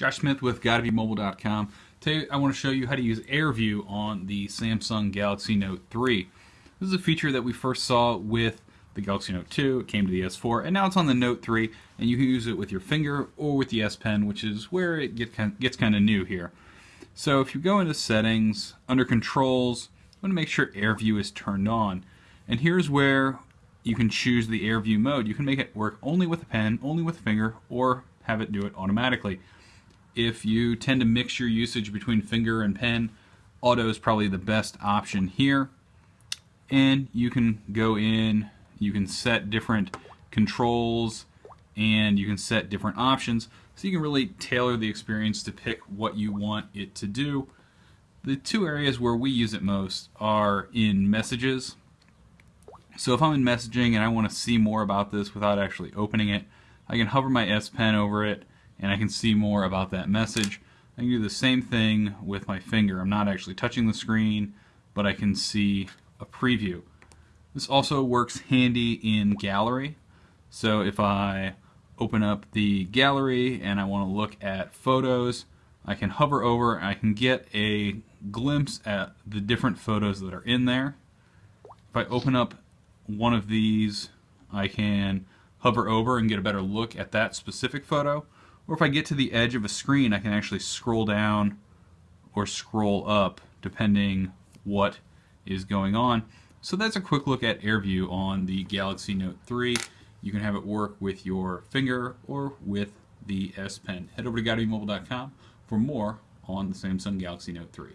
Josh Smith with GottaBeMobile.com. Today I want to show you how to use AirView on the Samsung Galaxy Note 3. This is a feature that we first saw with the Galaxy Note 2, it came to the S4, and now it's on the Note 3, and you can use it with your finger or with the S Pen, which is where it get, gets kind of new here. So if you go into Settings, under Controls, you want to make sure AirView is turned on. And here's where you can choose the AirView mode. You can make it work only with a pen, only with a finger, or have it do it automatically. If you tend to mix your usage between finger and pen, auto is probably the best option here. And you can go in, you can set different controls, and you can set different options. So you can really tailor the experience to pick what you want it to do. The two areas where we use it most are in messages. So if I'm in messaging and I want to see more about this without actually opening it, I can hover my S Pen over it and I can see more about that message. I can do the same thing with my finger. I'm not actually touching the screen, but I can see a preview. This also works handy in gallery. So if I open up the gallery and I want to look at photos, I can hover over and I can get a glimpse at the different photos that are in there. If I open up one of these, I can hover over and get a better look at that specific photo. Or if I get to the edge of a screen, I can actually scroll down or scroll up depending what is going on. So that's a quick look at AirView on the Galaxy Note 3. You can have it work with your finger or with the S Pen. Head over to GottaBeMobile.com for more on the Samsung Galaxy Note 3.